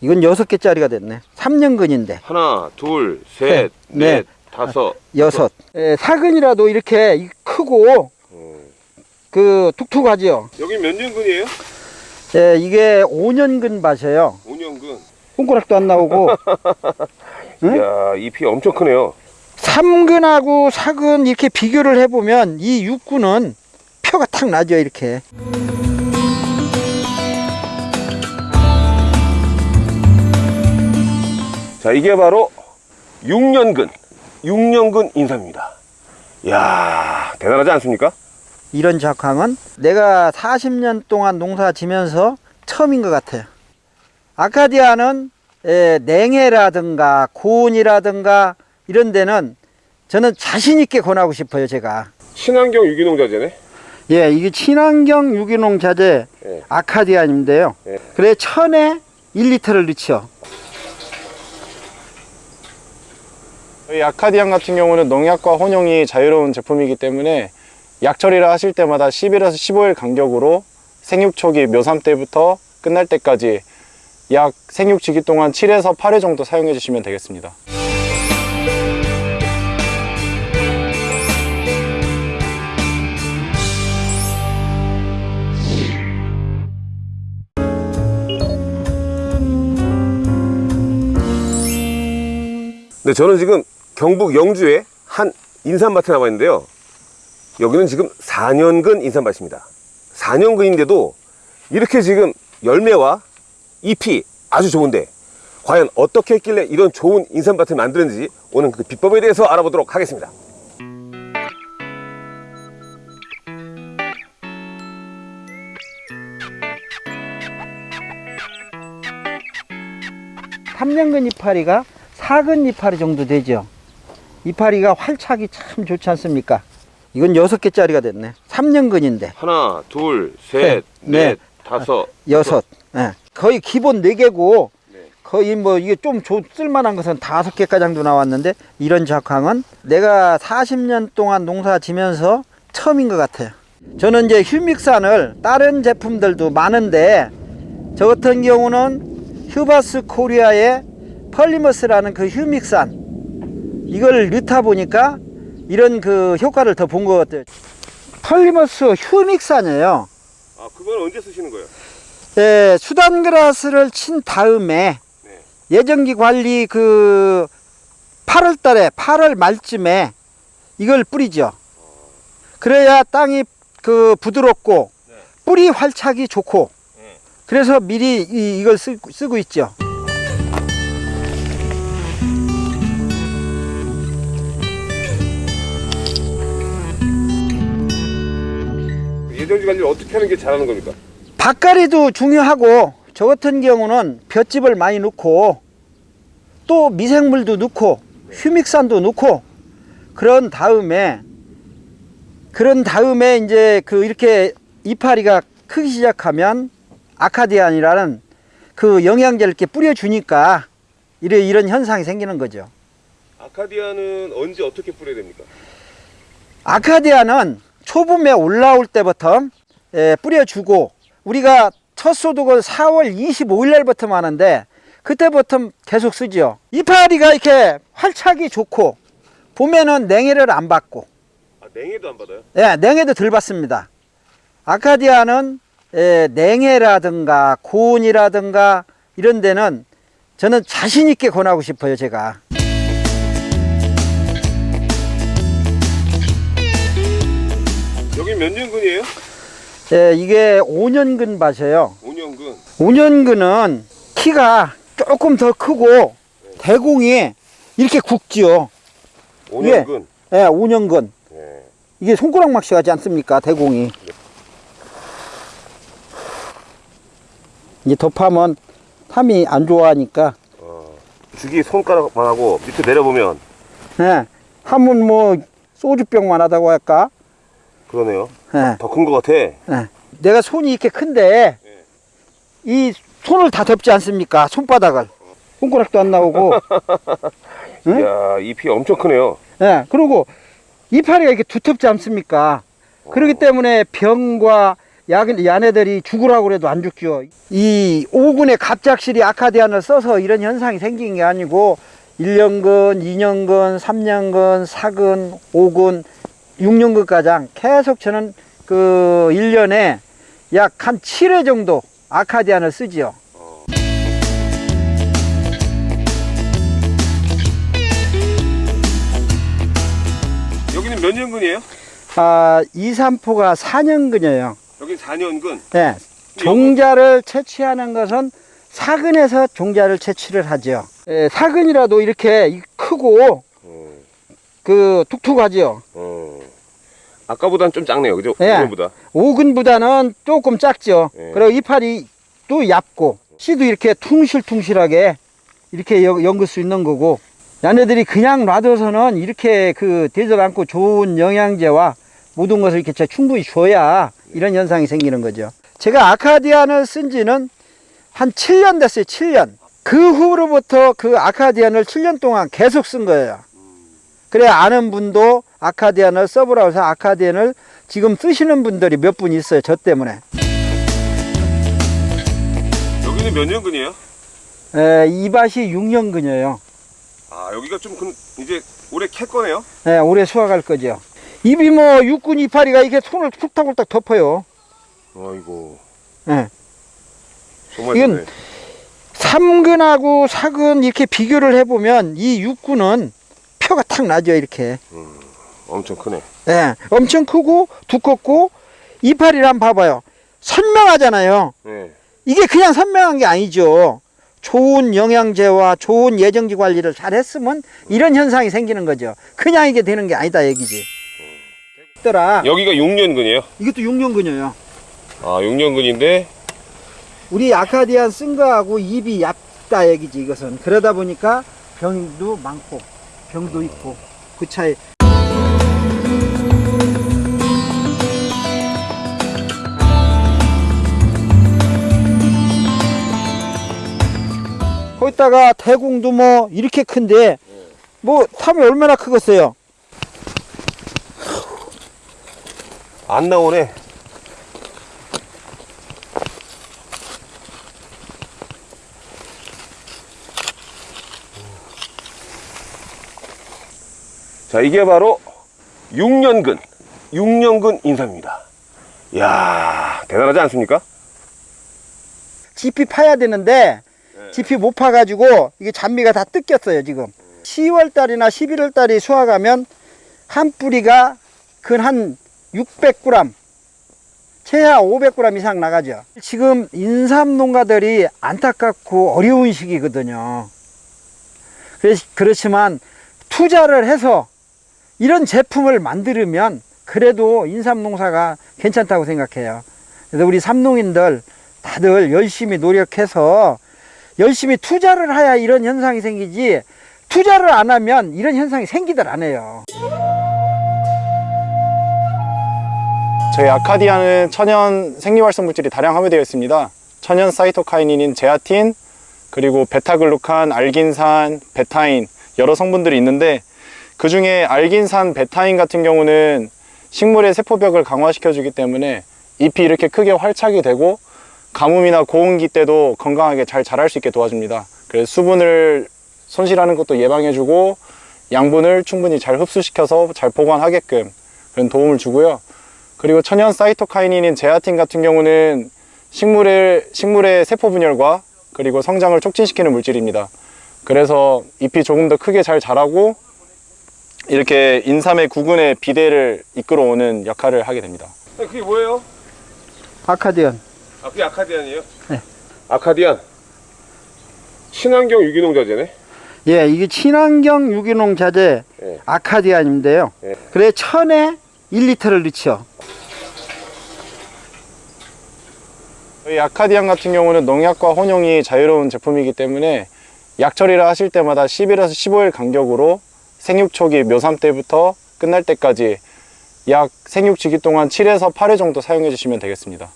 이건 여섯 개짜리가 됐네. 3년근인데. 하나, 둘, 셋, 셋, 넷, 넷, 다섯. 여섯. 예, 사근이라도 이렇게 이- 크고 어. 그 툭툭하지요. 여기 몇 년근이에요? 예, 이게 5년근 밭이에요. 5년근. 손가락도 안 나오고 응? 이야, 잎이 엄청 크네요. 3근하고 4근 이렇게 비교를 해보면 이 6근은 표가 탁 나죠 이렇게. 자, 이게 바로 6년근. 6년근 인삼입니다. 이야, 대단하지 않습니까? 이런 작황은 내가 40년 동안 농사 지면서 처음인 것 같아요. 아카디아는 에, 냉해라든가 고온이라든가 이런 데는 저는 자신 있게 권하고 싶어요 제가. 친환경 유기농 자재네. 예, 이게 친환경 유기농 자재 예. 아카디안인데요. 예. 그래 천에 1리터를 넣죠. 저희 아카디안 같은 경우는 농약과 혼용이 자유로운 제품이기 때문에 약 처리를 하실 때마다 10일에서 15일 간격으로 생육 초기 묘삼 때부터 끝날 때까지 약 생육 주기 동안 7에서 8회 정도 사용해 주시면 되겠습니다. 네, 저는 지금 경북 영주의 한 인삼밭에 나와 있는데요. 여기는 지금 4년근 인삼밭입니다. 4년근인데도 이렇게 지금 열매와 잎이 아주 좋은데 과연 어떻게 했길래 이런 좋은 인삼밭을 만드는지 오늘 그 비법에 대해서 알아보도록 하겠습니다. 삼년근 이파리가 사근 이파리 정도 되죠. 이파리가 활착이 참 좋지 않습니까? 이건 여섯 개짜리가 됐네. 3년근인데 하나, 둘, 셋, 셋, 넷, 넷, 다섯, 여섯. 예. 거의 기본 네개고 네. 거의 뭐 이게 좀 조- 쓸만한 것은 다섯 개 가량도 나왔는데 이런 작황은 내가 40년 동안 농사 지면서 처음인 것 같아요. 저는 이제 휴믹산을 다른 제품들도 많은데 저 같은 경우는 휴바스 코리아의 펄리머스라는 그 humic산 이걸 넣다 보니까 이런 그 효과를 더 본 것 같아요. 펄리머스 humic산이에요. 아, 그건 언제 쓰시는 거예요? 예, 수단그라스를 친 다음에 네. 예정지 관리 그 8월 달에 8월 말쯤에 이걸 뿌리죠. 그래야 땅이 그 부드럽고 네. 뿌리 활착이 좋고 네. 그래서 미리 이, 이걸 쓰, 쓰고 있죠. 예정지 관리를 어떻게 하는 게 잘하는 겁니까? 밭갈이도 중요하고 저 같은 경우는 볏짚을 많이 넣고 또 미생물도 넣고 휴믹산도 넣고 그런 다음에 그런 다음에 이제 그 이렇게 이파리가 크기 시작하면 아카디안이라는 그 영양제를 이렇게 뿌려주니까 이런 이런 현상이 생기는 거죠. 아카디아는 언제 어떻게 뿌려야 됩니까? 아카디아는 초봄에 올라올 때부터 예, 뿌려주고 우리가 첫 소독을 4월 25일 날부터 하는데 그때부터 계속 쓰죠. 이파리가 이렇게 활착이 좋고 봄에는 냉해를 안 받고 아, 냉해도 안 받아요? 예, 냉해도 덜 받습니다. 아카디아는 예, 냉해라든가 고온이라든가 이런 데는 저는 자신 있게 권하고 싶어요 제가. 몇 년근이에요? 예, 이게 5년근 밭이에요. 5년근. 5년근은 키가 조금 더 크고 대공이 이렇게 굵지요. 5년근. 예, 5년근. 네. 이게 손가락 막시 같지 않습니까? 대공이. 이제 덮하면 탐이 안 좋아하니까 어, 주기 손가락만 하고 밑에 내려보면 예, 하면 뭐 소주병만 하다고 할까? 그러네요. 예, 더큰 것 같아. 예. 내가 손이 이렇게 큰데 예. 이 손을 다 덮지 않습니까? 손바닥을. 손가락도 안 나오고. 응? 이야, 잎이 엄청 크네요. 예, 그리고 이파리가 이렇게 두텁지 않습니까? 그렇기 때문에 병과 약, 야네들이 죽으라고 그래도 안 죽죠. 이 오군의 갑작실이 아카디안을 써서 이런 현상이 생긴 게 아니고 1년근, 2년근, 3년근, 4근, 5근, 6년근 가장 계속 저는 그 1년에 약 한 7회 정도 아카디안을 쓰지요. 여기는 몇 년근이에요? 아, 2, 3포가 4년근이에요. 여기 4년근. 네. 종자를 채취하는 것은 사근에서 종자를 채취를 하죠. 예, 사근이라도 이렇게 크고 어, 그 툭툭하죠. 어. 아까보다는 좀 작네요. 그죠? 예. 이거보다. 오근보다는 조금 작죠. 예. 그리고 이파리 또 얇고 씨도 이렇게 퉁실퉁실하게 이렇게 연- 연글 수 있는 거고 야네들이 그냥 놔둬서는 이렇게 그 되질 않고 좋은 영양제와 모든 것을 이렇게 저 충분히 줘야 이런 현상이 생기는 거죠. 제가 아카디안을 쓴 지는 한 7년 됐어요. 7년. 그 후로부터 그 아카디안을 7년 동안 계속 쓴 거예요. 그래 아는 분도 아카디안을 써보라고 해서 아카디안을 지금 쓰시는 분들이 몇 분 있어요. 저 때문에. 여기는 몇 년근이에요? 에, 이 밭이 6년근이에요. 아, 여기가 좀 그, 이제 올해 캘 거네요. 예, 올해 수확할 거죠. 입이 뭐 육군 이파리가 이게 손을 툭탁툭탁 덮어요. 아이고. 예. 정말 이건 좋네. 삼근하고 사근 이렇게 비교를 해보면 이 육군은 표가 탁 나죠, 이렇게. 엄청 크네. 예, 엄청 크고 두껍고 이파리를 한번 봐봐요. 선명하잖아요. 네. 이게 그냥 선명한 게 아니죠. 좋은 영양제와 좋은 예정지 관리를 잘 했으면 이런 현상이 생기는 거죠. 그냥 이게 되는 게 아니다 얘기지. 더라 여기가 6년근이에요. 이것도 6년근이에요. 아, 6년근인데 우리 아카디안 쓴 거하고 입이 얇다 얘기지 이것은. 그러다 보니까 병도 많고 병도 있고 그 차이. 거기다가 대공도 뭐 이렇게 큰데 뭐 탐이 얼마나 크겠어요. 안 나오네. 자, 이게 바로 6년근, 6년근 인삼입니다. 이야, 대단하지 않습니까? 지피 파야 되는데 지피 못 파가지고 이게 잔미가 다 뜯겼어요 지금 10월 달이나 11월 달에 수확하면 한 뿌리가 근 한 600g 최하 500g 이상 나가죠 지금 인삼 농가들이 안타깝고 어려운 시기거든요 그렇- 그렇지만 투자를 해서 이런 제품을 만들면 그래도 인삼 농사가 괜찮다고 생각해요 그래서 우리 삼농인들 다들 열심히 노력해서 열심히 투자를 해야 이런 현상이 생기지 투자를 안 하면 이런 현상이 생기들 안 해요. 저희 아카디아는 천연 생리활성 물질이 다량 함유되어 있습니다. 천연 사이토카이닌인 제아틴, 그리고 베타글루칸, 알긴산, 베타인 여러 성분들이 있는데 그 중에 알긴산, 베타인 같은 경우는 식물의 세포벽을 강화시켜 주기 때문에 잎이 이렇게 크게 활착이 되고 가뭄이나 고온기 때도 건강하게 잘 자랄 수 있게 도와줍니다. 그래서 수분을 손실하는 것도 예방해주고 양분을 충분히 잘 흡수시켜서 잘 보관하게끔 그런 도움을 주고요. 그리고 천연 사이토카이닌인 제아틴 같은 경우는 식물의, 식물의 세포 분열과 그리고 성장을 촉진시키는 물질입니다. 그래서 잎이 조금 더 크게 잘 자라고 이렇게 인삼의 구근의 비대를 이끌어오는 역할을 하게 됩니다. 그게 뭐예요? 아카디언. 아, 그게 아카디안이에요? 네. 아카디안. 친환경 유기농 자재네? 예, 이게 친환경 유기농 자재 예. 아카디안인데요. 예. 그래 천에 1리터를 넣죠. 저희 아카디안 같은 경우는 농약과 혼용이 자유로운 제품이기 때문에 약 처리를 하실 때마다 10일에서 15일 간격으로 생육 초기 묘삼 때부터 끝날 때까지 약 생육 주기 동안 7에서 8회 정도 사용해 주시면 되겠습니다.